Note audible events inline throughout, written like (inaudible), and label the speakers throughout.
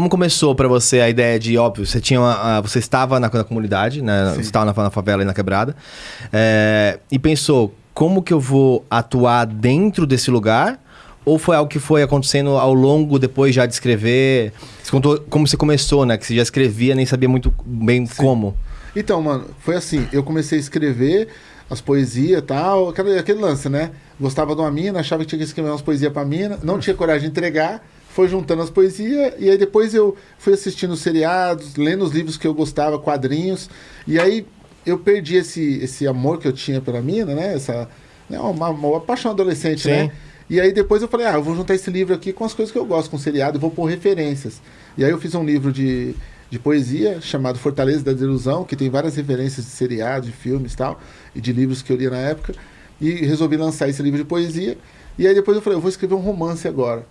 Speaker 1: como começou para você a ideia de, óbvio, você tinha uma, você estava na, na comunidade, né? Você estava na, na, favela e na quebrada, é, e pensou, como que eu vou atuar dentro desse lugar? Ou foi algo que foi acontecendo ao longo, depois já de escrever? Você contou como você começou, né? Que você já escrevia, nem sabia muito bem Sim. como.
Speaker 2: Então, mano, foi assim. Eu comecei a escrever as poesias e tal, aquele, aquele lance, né? Gostava de uma mina, achava que tinha que escrever umas poesias pra mina, não tinha coragem de entregar, foi juntando as poesias, e aí depois eu fui assistindo seriados, lendo os livros que eu gostava, quadrinhos, e aí eu perdi esse, esse amor que eu tinha pela mina, né? Essa, né? Uma, uma paixão adolescente, Sim. né? E aí depois eu falei, ah, eu vou juntar esse livro aqui com as coisas que eu gosto, com seriado, vou pôr referências. E aí eu fiz um livro de, de poesia chamado Fortaleza da Desilusão, que tem várias referências de seriados, de filmes e tal, e de livros que eu lia na época. E resolvi lançar esse livro de poesia. E aí depois eu falei, eu vou escrever um romance agora.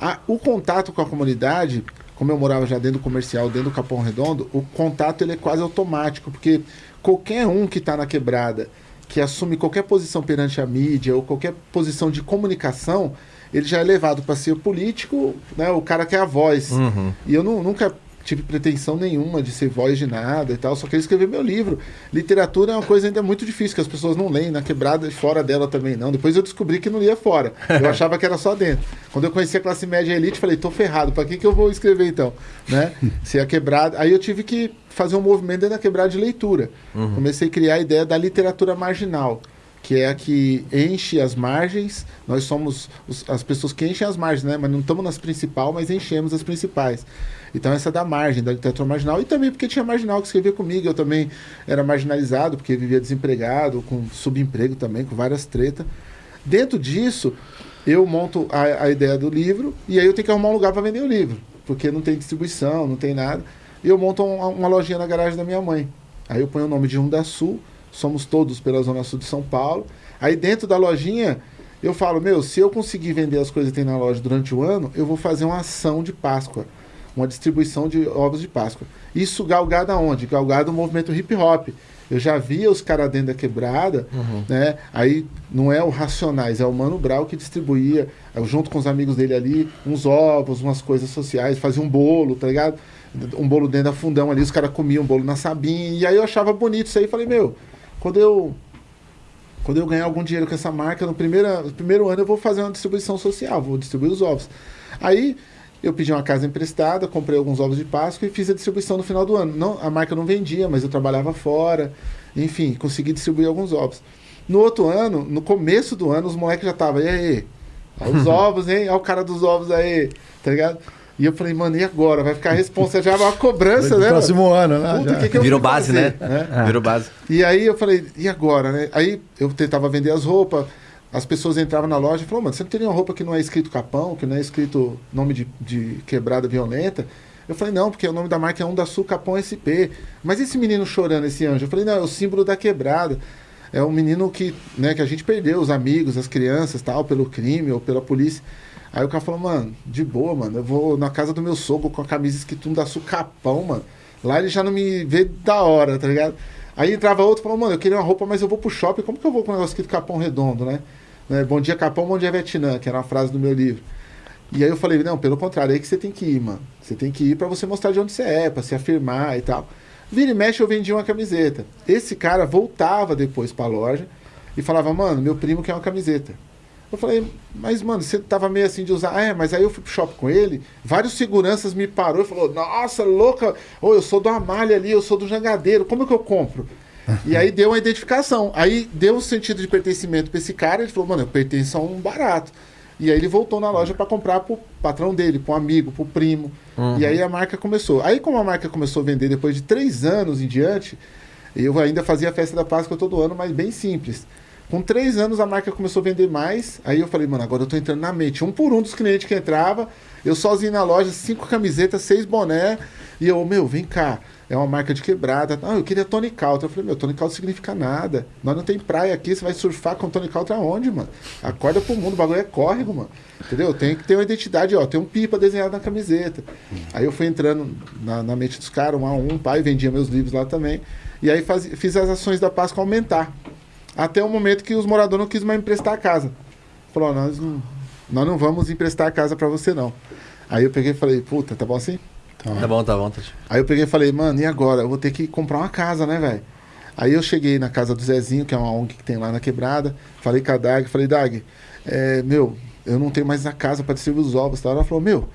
Speaker 2: Ah, o contato com a comunidade, como eu morava já dentro do comercial, dentro do Capão Redondo, o contato ele é quase automático, porque qualquer um que está na quebrada que assume qualquer posição perante a mídia ou qualquer posição de comunicação, ele já é levado para ser político, né, o cara que é a voz. Uhum. E eu não, nunca tive pretensão nenhuma de ser voz de nada e tal, só queria escrever meu livro. Literatura é uma coisa ainda muito difícil, que as pessoas não leem, na quebrada e fora dela também não. Depois eu descobri que não lia fora. Eu (laughs) achava que era só dentro. Quando eu conheci a classe média e elite, falei, tô ferrado, para que, que eu vou escrever então? Né? (laughs) Se a quebrada. Aí eu tive que fazer um movimento dentro da quebrada de leitura. Uhum. Comecei a criar a ideia da literatura marginal que é a que enche as margens. Nós somos os, as pessoas que enchem as margens, né? Mas não estamos nas principais, mas enchemos as principais. Então essa da margem, da literatura marginal. E também porque tinha marginal que escrevia comigo. Eu também era marginalizado, porque vivia desempregado, com subemprego também, com várias tretas. Dentro disso, eu monto a, a ideia do livro e aí eu tenho que arrumar um lugar para vender o livro. Porque não tem distribuição, não tem nada. E eu monto uma, uma lojinha na garagem da minha mãe. Aí eu ponho o nome de Unda Sul, somos todos pela Zona Sul de São Paulo. Aí dentro da lojinha, eu falo, meu, se eu conseguir vender as coisas que tem na loja durante o ano, eu vou fazer uma ação de Páscoa uma distribuição de ovos de Páscoa. Isso galgado aonde? Galgado no movimento hip hop. Eu já via os caras dentro da quebrada, uhum. né? Aí não é o Racionais, é o Mano Brau que distribuía, junto com os amigos dele ali, uns ovos, umas coisas sociais, fazia um bolo, tá ligado? Um bolo dentro da fundão ali, os caras comiam um bolo na sabinha. E aí eu achava bonito isso aí. Falei, meu, quando eu quando eu ganhar algum dinheiro com essa marca, no primeiro, no primeiro ano eu vou fazer uma distribuição social, vou distribuir os ovos. Aí eu pedi uma casa emprestada, comprei alguns ovos de Páscoa e fiz a distribuição no final do ano. Não, a marca não vendia, mas eu trabalhava fora. Enfim, consegui distribuir alguns ovos. No outro ano, no começo do ano, os moleques já estavam, e aí? Olha os (laughs) ovos, hein? Olha o cara dos ovos aí, tá ligado? E eu falei, mano, e agora? Vai ficar a responsa já, uma cobrança, né?
Speaker 3: Próximo ano, né?
Speaker 1: Puta, que que Virou base, né? É. Virou base.
Speaker 2: E aí eu falei, e agora, né? Aí eu tentava vender as roupas, as pessoas entravam na loja e falavam, mano, você não tem nenhuma roupa que não é escrito Capão, que não é escrito nome de, de quebrada violenta? Eu falei, não, porque o nome da marca é um da Sul Capão SP. Mas esse menino chorando, esse anjo? Eu falei, não, é o símbolo da quebrada. É um menino que, né, que a gente perdeu, os amigos, as crianças, tal, pelo crime ou pela polícia. Aí o cara falou, mano, de boa, mano, eu vou na casa do meu sogro com a camisa escrito um da Sul Capão, mano. Lá ele já não me vê da hora, tá ligado? Aí entrava outro e falou, mano, eu queria uma roupa, mas eu vou pro shopping, como que eu vou com um negócio escrito Capão Redondo, né? Né? Bom dia, Capão, bom dia, Vietnã, que era uma frase do meu livro. E aí eu falei, não, pelo contrário, é aí que você tem que ir, mano. Você tem que ir para você mostrar de onde você é, para se afirmar e tal. Vira e mexe, eu vendia uma camiseta. Esse cara voltava depois pra loja e falava, mano, meu primo quer uma camiseta. Eu falei, mas, mano, você tava meio assim de usar. Ah, é, mas aí eu fui pro shopping com ele, vários seguranças me parou e falou, nossa, louca, ô, eu sou do Amália ali, eu sou do Jangadeiro, como que eu compro? e aí deu uma identificação. Aí deu um sentido de pertencimento para esse cara. Ele falou, mano, eu pertenço a um barato. E aí ele voltou na loja para comprar pro patrão dele, pro amigo, pro primo. Uhum. E aí a marca começou. Aí como a marca começou a vender depois de três anos em diante, eu ainda fazia a festa da Páscoa todo ano, mas bem simples. Com três anos a marca começou a vender mais. Aí eu falei, mano, agora eu tô entrando na mente. Um por um dos clientes que entrava, eu sozinho na loja, cinco camisetas, seis boné. E eu, meu, vem cá é uma marca de quebrada. Ah, eu queria Tony Caltra. Eu falei, meu, Tony Caltra significa nada. Nós não tem praia aqui, você vai surfar com Tony Caltra aonde, mano? Acorda pro mundo, o bagulho é córrego, mano. Entendeu? Tem que ter uma identidade, ó, tem um pipa desenhado na camiseta. Aí eu fui entrando na, na mente dos caras, um a um, pai, vendia meus livros lá também. E aí faz, fiz as ações da Páscoa aumentar. Até o momento que os moradores não quis mais emprestar a casa. Falou, nós não, nós não vamos emprestar a casa para você, não. Aí eu peguei e falei, puta, tá bom assim?
Speaker 1: Tá bom, tá bom. Tá...
Speaker 2: Aí eu peguei e falei, mano, e agora? Eu vou ter que comprar uma casa, né, velho? Aí eu cheguei na casa do Zezinho, que é uma ONG que tem lá na quebrada. Falei com a Dag, falei, Dag, é, meu, eu não tenho mais a casa para distribuir os ovos. Tá? Ela falou, meu,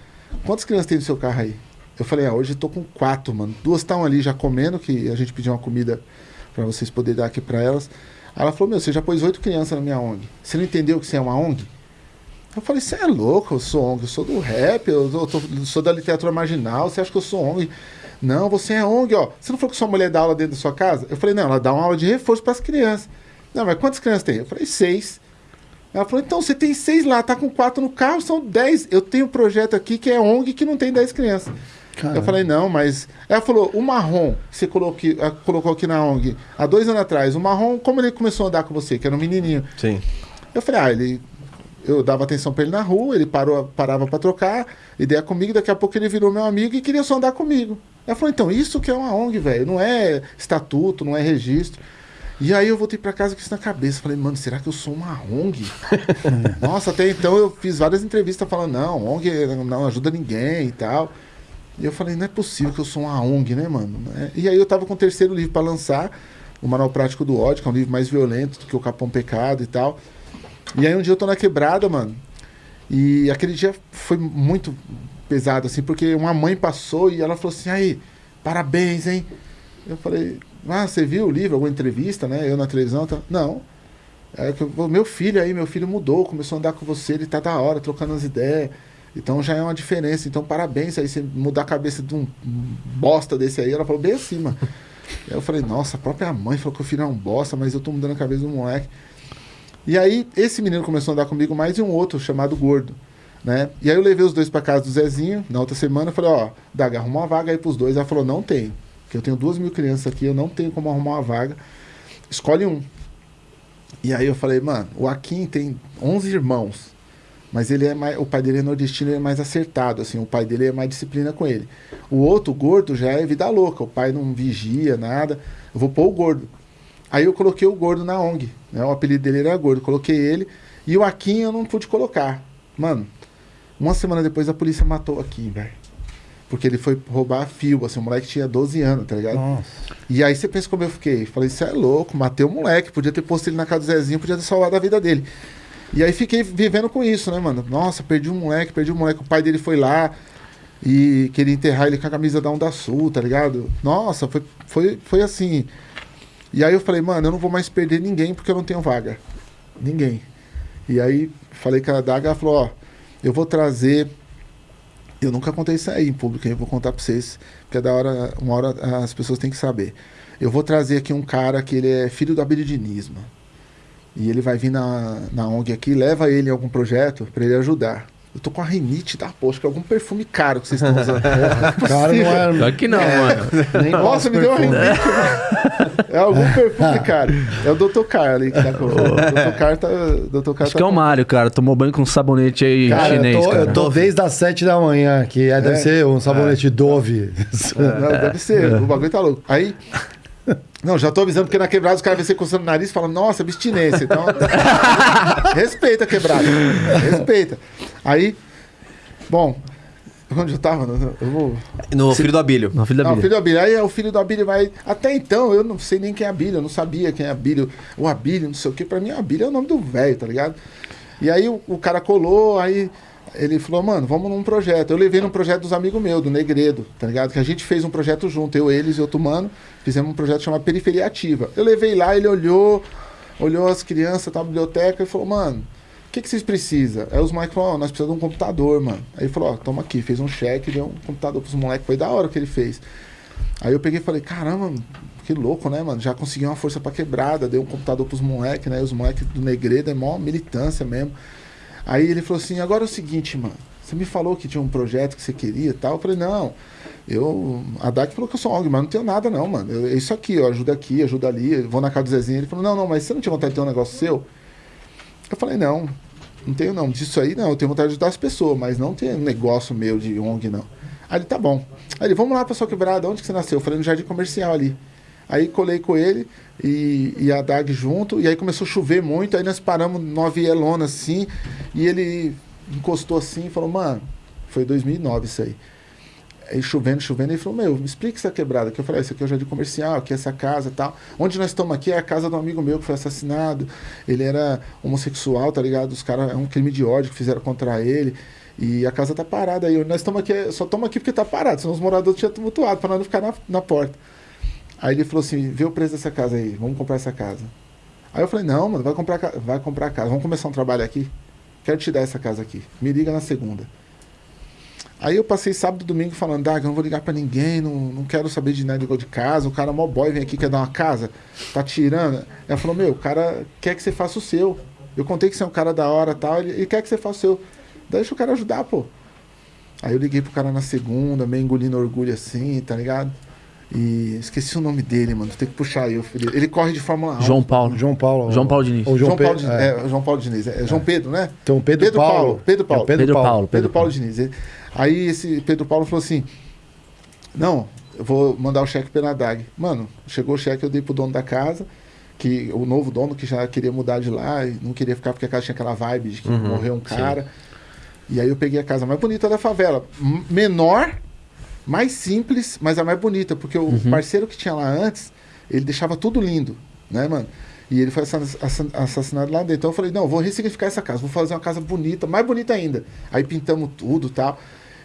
Speaker 2: quantas crianças tem no seu carro aí? Eu falei, ah, hoje eu tô com quatro, mano. Duas estão ali já comendo, que a gente pediu uma comida para vocês poderem dar aqui para elas. Ela falou, meu, você já pôs oito crianças na minha ONG. Você não entendeu que você é uma ONG? Eu falei, você é louco, eu sou ONG, eu sou do rap, eu, eu, tô, eu sou da literatura marginal, você acha que eu sou ONG? Não, você é ONG, ó. Você não falou que sua mulher dá aula dentro da sua casa? Eu falei, não, ela dá uma aula de reforço para as crianças. Não, mas quantas crianças tem? Eu falei, seis. Ela falou, então você tem seis lá, tá com quatro no carro, são dez. Eu tenho um projeto aqui que é ONG que não tem dez crianças. Caramba. Eu falei, não, mas. Ela falou, o marrom que você colocou aqui, eh, colocou aqui na ONG há dois anos atrás, o marrom, como ele começou a andar com você, que era um menininho?
Speaker 1: Sim.
Speaker 2: Eu falei, ah, ele. Eu dava atenção para ele na rua, ele parou, parava para trocar, ideia comigo, daqui a pouco ele virou meu amigo e queria só andar comigo. Ela falou, então, isso que é uma ONG, velho. Não é estatuto, não é registro. E aí eu voltei para casa com isso na cabeça. Falei, mano, será que eu sou uma ONG? (laughs) Nossa, até então eu fiz várias entrevistas falando, não, ONG não ajuda ninguém e tal. E eu falei, não é possível que eu sou uma ONG, né, mano? E aí eu tava com o terceiro livro para lançar, o Manual Prático do Ódio, que é um livro mais violento do que o Capão Pecado e tal. E aí um dia eu tô na quebrada, mano. E aquele dia foi muito pesado, assim, porque uma mãe passou e ela falou assim, aí, parabéns, hein? Eu falei, ah, você viu o livro, alguma entrevista, né? Eu na televisão, tá? Não. Que meu filho aí, meu filho mudou, começou a andar com você, ele tá da hora, trocando as ideias. Então já é uma diferença. Então, parabéns aí, você mudar a cabeça de um bosta desse aí. Ela falou bem acima. eu falei, nossa, a própria mãe falou que o filho é um bosta, mas eu tô mudando a cabeça do moleque. E aí, esse menino começou a andar comigo mais e um outro, chamado Gordo. Né? E aí eu levei os dois para casa do Zezinho, na outra semana, eu falei, ó, Daga, arruma uma vaga aí pros dois. Ela falou, não tem. Porque eu tenho duas mil crianças aqui, eu não tenho como arrumar uma vaga. Escolhe um. E aí eu falei, mano, o Akin tem 11 irmãos. Mas ele é mais, o pai dele é nordestino, ele é mais acertado, assim, o pai dele é mais disciplina com ele. O outro, o gordo, já é vida louca, o pai não vigia nada. Eu vou pôr o gordo. Aí eu coloquei o gordo na ONG, né? O apelido dele era gordo, coloquei ele e o Akin eu não pude colocar. Mano, uma semana depois a polícia matou aqui, velho. Porque ele foi roubar fio, assim, o moleque tinha 12 anos, tá ligado? Nossa. E aí você pensa como eu fiquei. Falei, isso é louco, matei o moleque, podia ter posto ele na casa do Zezinho, podia ter salvado a vida dele. E aí fiquei vivendo com isso, né, mano? Nossa, perdi um moleque, perdi um moleque. O pai dele foi lá e queria enterrar ele com a camisa da Onda Sul, tá ligado? Nossa, foi, foi, foi assim. E aí eu falei, mano, eu não vou mais perder ninguém porque eu não tenho vaga. Ninguém. E aí falei com a Daga, ela falou, ó, eu vou trazer. Eu nunca contei isso aí em público, eu vou contar pra vocês, porque é da hora, uma hora as pessoas têm que saber. Eu vou trazer aqui um cara que ele é filho do abiridinismo. E ele vai vir na, na ONG aqui, leva ele em algum projeto para ele ajudar. Eu tô com a rinite da poxa, que é algum perfume caro que vocês estão usando. (laughs)
Speaker 3: Cara, não é. Claro que não, é. mano.
Speaker 2: Nem Nossa, me deu uma rinite. É algum perfume caro. É o Dr. Car ali que tá com. O Dr. Car tá. Dr.
Speaker 3: Car Acho tá que é o Mário, cara. Tomou banho com um sabonete aí cara, chinês.
Speaker 4: Eu tô,
Speaker 3: cara.
Speaker 4: eu tô desde as 7 da manhã, que é, deve é. ser um sabonete é. Dove.
Speaker 2: Não, deve ser. (laughs) O bagulho tá louco. Aí (laughs) não, já tô avisando, porque na quebrada os caras vêm você coçando o nariz e falam, nossa, abstinência. Então, (laughs) respeita a quebrada. Respeita. Aí, bom, onde eu tava? Eu
Speaker 1: vou... No filho do Abílio.
Speaker 2: No filho do Abílio. Não, filho do Abílio. Aí o filho do Abílio vai. Até então, eu não sei nem quem é Abílio, eu não sabia quem é Abílio. O Abílio, não sei o que. Pra mim, Abílio é o nome do velho, tá ligado? E aí o, o cara colou, aí ele falou, mano, vamos num projeto. Eu levei num projeto dos amigos meus, do Negredo, tá ligado? Que a gente fez um projeto junto, eu, eles e outro mano, fizemos um projeto chamado Periferia Ativa. Eu levei lá, ele olhou, olhou as crianças, tá na biblioteca e falou, mano, o que, que vocês precisam? Aí os moleques falaram, oh, nós precisamos de um computador, mano. Aí ele falou, ó, oh, toma aqui, fez um cheque, deu um computador pros moleques, foi da hora que ele fez. Aí eu peguei e falei, caramba, que louco, né, mano? Já consegui uma força pra quebrada, deu um computador pros moleques, né? Os moleques do Negredo é mó militância mesmo. Aí ele falou assim: agora é o seguinte, mano. Você me falou que tinha um projeto que você queria e tal. Eu falei: não. Eu, a DAC falou que eu sou ONG, mas não tenho nada, não, mano. Eu, é isso aqui, ó, ajuda aqui, ajuda ali. vou na casa do Zezinho. Ele falou: não, não, mas você não tinha vontade de ter um negócio seu? Eu falei: não, não tenho, não. Disso aí, não. Eu tenho vontade de ajudar as pessoas, mas não tem negócio meu de ONG, não. Aí ele: tá bom. Aí ele: vamos lá pra sua quebrada, onde que você nasceu? Eu falei: no Jardim Comercial ali. Aí colei com ele e, e a Dag junto, e aí começou a chover muito, aí nós paramos numa vielona assim, e ele encostou assim e falou, mano, foi 2009 isso aí. Aí chovendo, chovendo, ele falou, meu, me explica essa quebrada. Que eu falei, ah, isso aqui é o jardim comercial, aqui é essa casa tal. Onde nós estamos aqui é a casa de um amigo meu que foi assassinado. Ele era homossexual, tá ligado? Os caras, é um crime de ódio que fizeram contra ele. E a casa tá parada aí. Nós estamos aqui, só estamos aqui porque tá parado, senão os moradores tinham tumultuado para nós não ficar na, na porta. Aí ele falou assim, vê o preço dessa casa aí, vamos comprar essa casa. Aí eu falei, não, mano, vai comprar, vai comprar a casa, vamos começar um trabalho aqui. Quero te dar essa casa aqui. Me liga na segunda. Aí eu passei sábado e domingo falando, Dag, eu não vou ligar para ninguém, não, não quero saber de nada de casa. O cara mó boy vem aqui, quer dar uma casa, tá tirando. Ela falou, meu, o cara quer que você faça o seu. Eu contei que você é um cara da hora tal, ele, ele quer que você faça o seu. Deixa o cara ajudar, pô. Aí eu liguei pro cara na segunda, meio engolindo orgulho assim, tá ligado? E esqueci o nome dele, mano. Tem que puxar aí. Ele corre de Fórmula 1.
Speaker 3: João Paulo.
Speaker 4: João Paulo.
Speaker 3: João Paulo Diniz.
Speaker 2: Ou João, João Paulo, Diniz. É. é. João Paulo Diniz. É, João Pedro, né?
Speaker 4: Então, Pedro, Pedro Paulo. Paulo.
Speaker 2: Pedro Paulo.
Speaker 3: É Pedro, Paulo.
Speaker 2: Pedro Paulo Diniz. Aí esse Pedro Paulo falou assim: Não, eu vou mandar o cheque pela DAG. Mano, chegou o cheque, eu dei pro dono da casa, que o novo dono que já queria mudar de lá e não queria ficar porque a casa tinha aquela vibe de que uhum, morreu um cara. Sim. E aí eu peguei a casa mais bonita da favela. Menor, mais simples, mas a mais bonita, porque o uhum. parceiro que tinha lá antes, ele deixava tudo lindo, né, mano? E ele foi assassinado lá dentro. Então eu falei, não, vou ressignificar essa casa, vou fazer uma casa bonita, mais bonita ainda. Aí pintamos tudo tal.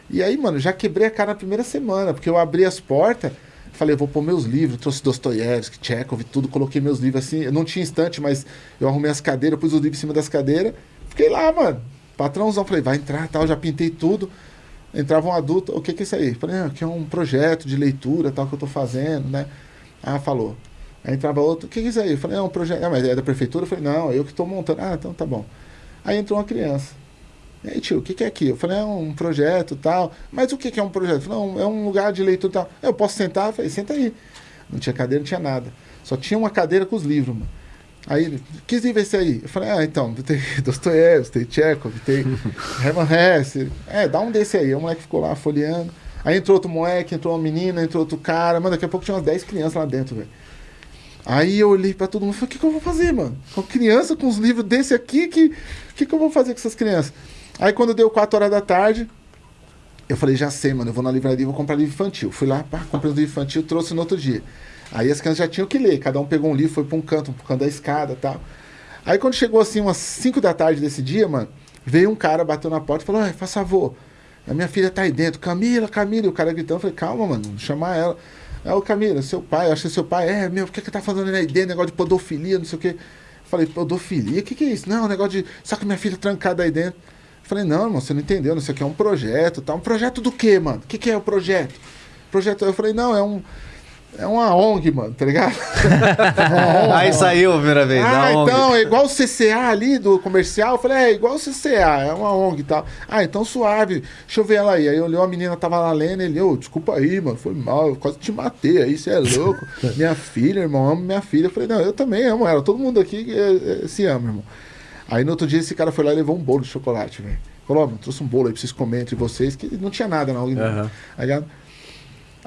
Speaker 2: E aí, mano, já quebrei a cara na primeira semana, porque eu abri as portas, falei, vou pôr meus livros, trouxe Dostoiévski, Chekhov, tudo, coloquei meus livros assim. Eu não tinha estante, mas eu arrumei as cadeiras, pus os livros em cima das cadeiras. Fiquei lá, mano. Patrãozão, falei, vai entrar tal, já pintei tudo. Entrava um adulto, o que que é isso aí? Falei, ah, aqui é um projeto de leitura, tal, que eu tô fazendo, né? Ah, falou. Aí entrava outro, o que, que é isso aí? Falei, é um projeto. Ah, mas é da prefeitura? Eu falei, não, eu que estou montando. Ah, então tá bom. Aí entrou uma criança. E aí, tio, o que, que é aqui? Eu falei, é um projeto tal. Mas o que, que é um projeto? Não, é um lugar de leitura tal. Eu posso sentar? Falei, senta aí. Não tinha cadeira, não tinha nada. Só tinha uma cadeira com os livros, mano. Aí ele, que livro é esse aí? Eu falei, ah, então, tem (laughs) Dostoiévski, tem Chekhov, tem (laughs) Hermann Hesse. É, dá um desse aí. O moleque ficou lá folheando. Aí entrou outro moleque, entrou uma menina, entrou outro cara. Mano, daqui a pouco tinha umas 10 crianças lá dentro, velho. Aí eu olhei para todo mundo e falei, o que, que eu vou fazer, mano? Com criança, com os livros desse aqui, que que, que eu vou fazer com essas crianças? Aí quando deu 4 horas da tarde, eu falei, já sei, mano, eu vou na livraria e vou comprar livro infantil. Fui lá, pá, comprei um livro infantil, trouxe no outro dia. Aí as crianças já tinham que ler, cada um pegou um livro, foi para um canto, um canto da escada tal. Aí quando chegou assim, umas 5 da tarde desse dia, mano, veio um cara, bateu na porta e falou, faz favor, a minha filha tá aí dentro, Camila, Camila, e o cara gritando, eu falei, calma, mano, chamar ela. É o Camila, seu pai, eu que seu pai, é, meu, por que que tá fazendo aí dentro, negócio de podofilia, não sei o quê. Falei, podofilia? O que que é isso? Não, um negócio de, só que minha filha trancada aí dentro. Falei, não, irmão, você não entendeu, isso aqui é um projeto, tá? Um projeto do quê, mano? O que que é o projeto? Projeto, eu falei, não, é um, é uma ONG, mano, tá ligado?
Speaker 1: ONG, (laughs) Aí saiu a primeira vez.
Speaker 2: Ah, então, é igual o CCA ali do comercial. Eu falei, é igual o CCA, é uma ONG e tal. Ah, então suave, deixa eu ver ela aí. Aí eu olhei, uma menina tava lá lendo, ele, ô, oh, desculpa aí, mano, foi mal, eu quase te matei aí, você é louco. (laughs) minha filha, irmão, amo minha filha. Eu falei, não, eu também amo ela, todo mundo aqui é, é, se ama, irmão. Aí no outro dia esse cara foi lá e levou um bolo de chocolate, velho. Falou, ó, trouxe um bolo aí pra vocês comerem entre vocês, que não tinha nada não. Uhum. Aí,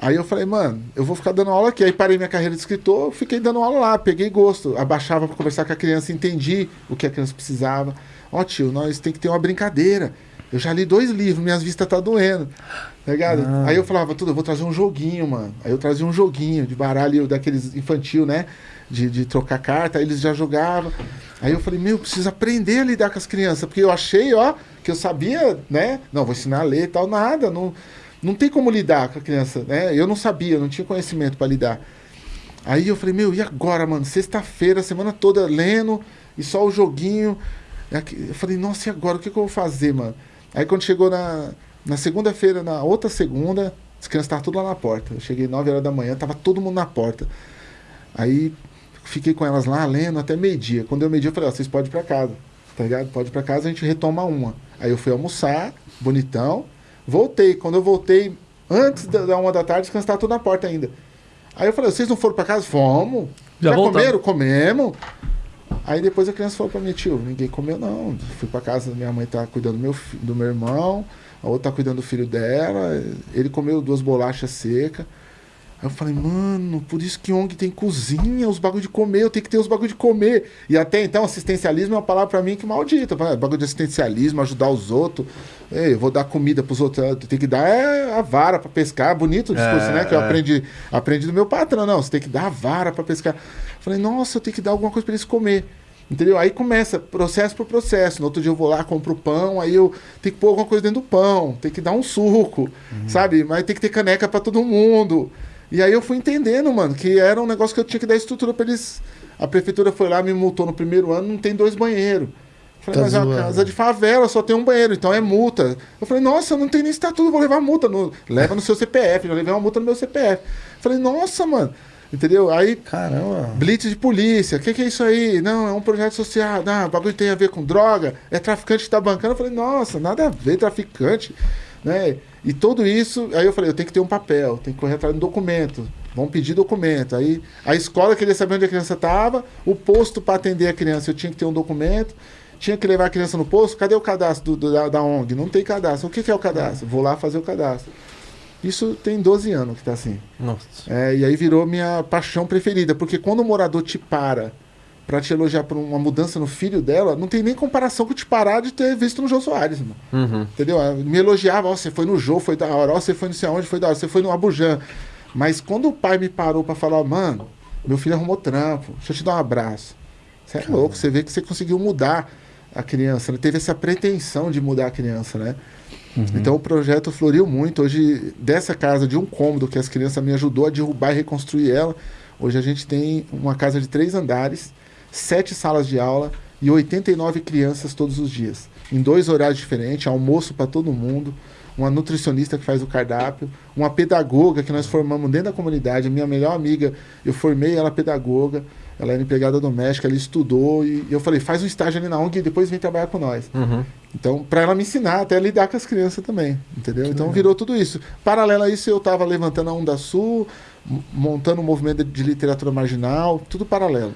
Speaker 2: Aí eu falei, mano, eu vou ficar dando aula aqui. Aí parei minha carreira de escritor, fiquei dando aula lá, peguei gosto. Abaixava para conversar com a criança, entendi o que a criança precisava. Ó, oh, tio, nós tem que ter uma brincadeira. Eu já li dois livros, minhas vistas tá doendo. Tá ligado? Ah. Aí eu falava, tudo, eu vou trazer um joguinho, mano. Aí eu trazia um joguinho de baralho daqueles infantil, né? De, de trocar carta, aí eles já jogavam. Aí eu falei, meu, preciso aprender a lidar com as crianças, porque eu achei, ó, que eu sabia, né? Não, vou ensinar a ler e tal, nada. Não, não tem como lidar com a criança, né? Eu não sabia, não tinha conhecimento para lidar. Aí eu falei, meu, e agora, mano? Sexta-feira, semana toda lendo e só o joguinho. Eu falei, nossa, e agora? O que, que eu vou fazer, mano? Aí quando chegou na, na segunda-feira, na outra segunda, as crianças estavam tudo lá na porta. Eu cheguei 9 horas da manhã, tava todo mundo na porta. Aí fiquei com elas lá lendo até meio-dia. Quando deu meio-dia, eu falei, ó, vocês podem ir pra casa. Tá ligado? Pode ir pra casa, a gente retoma uma. Aí eu fui almoçar, bonitão. Voltei. Quando eu voltei, antes da uma da tarde, as tudo na porta ainda. Aí eu falei, vocês não foram para casa? Fomos. Já, Já comeram? Comemos. Aí depois a criança falou para mim, tio, ninguém comeu não. Fui para casa, minha mãe tá cuidando do meu, do meu irmão, a outra tá cuidando do filho dela. Ele comeu duas bolachas secas. Aí eu falei, mano, por isso que ONG tem cozinha, os bagulho de comer, eu tenho que ter os bagulho de comer. E até então, assistencialismo é uma palavra para mim que maldita. Bagulho de assistencialismo, ajudar os outros. Ei, eu vou dar comida pros outros. Tem que dar é, a vara para pescar. Bonito o discurso, é, né? Que eu é. aprendi, aprendi do meu patrão. Não, você tem que dar a vara para pescar. Eu falei, nossa, eu tenho que dar alguma coisa para eles comer. Entendeu? Aí começa processo por processo. No outro dia eu vou lá, compro pão, aí eu tenho que pôr alguma coisa dentro do pão, tem que dar um suco, uhum. sabe? Mas tem que ter caneca para todo mundo. E aí eu fui entendendo, mano, que era um negócio que eu tinha que dar estrutura para eles. A prefeitura foi lá, me multou no primeiro ano, não tem dois banheiros. Falei, tá mas zoando. a casa de favela só tem um banheiro, então é multa. Eu falei, nossa, não tem nem estatuto, vou levar multa. No... Leva no seu CPF, já levei uma multa no meu CPF. Falei, nossa, mano. Entendeu? Aí.
Speaker 4: Caramba.
Speaker 2: Blitz de polícia. O que, que, é isso aí? Não, é um projeto social. Não, o bagulho tem a ver com droga. É traficante que tá bancando. Eu falei, nossa, nada a ver, traficante. Né? E tudo isso, aí eu falei, eu tenho que ter um papel, tenho que correr atrás de um documento. Vão pedir documento. Aí a escola queria saber onde a criança estava, o posto para atender a criança, eu tinha que ter um documento, tinha que levar a criança no posto. Cadê o cadastro do, do, da, da, ONG? Não tem cadastro. O que, que é o cadastro? Vou lá fazer o cadastro. Isso tem 12 anos que está assim.
Speaker 1: Nossa.
Speaker 2: É, e aí virou minha paixão preferida, porque quando o morador te para para te elogiar por uma mudança no filho dela, não tem nem comparação com te parar de ter visto no Jô Soares, mano.
Speaker 1: Uhum.
Speaker 2: Entendeu? Me elogiava, ó, você foi no Jô, foi da hora, ó, você foi não sei aonde, foi da hora, você foi no Abujan. Mas quando o pai me parou para falar, mano, meu filho arrumou trampo, deixa eu te dar um abraço. Você é louco, você vê que você conseguiu mudar a criança, né? teve essa pretensão de mudar a criança, né? Uhum. Então o projeto floriu muito. Hoje, dessa casa de um cômodo que as crianças me ajudou a derrubar e reconstruir ela, hoje a gente tem uma casa de três andares, sete salas de aula e 89 crianças todos os dias. Em dois horários diferentes, almoço para todo mundo, uma nutricionista que faz o cardápio, uma pedagoga que nós formamos dentro da comunidade. A minha melhor amiga, eu formei ela pedagoga, ela era empregada doméstica, ela estudou e eu falei, faz um estágio ali na ONG e depois vem trabalhar com nós.
Speaker 1: Uhum.
Speaker 2: Então, para ela me ensinar até lidar com as crianças também, entendeu? Que então legal. virou tudo isso. Paralelo a isso, eu estava levantando a Onda Sul, montando um movimento de literatura marginal, tudo paralelo.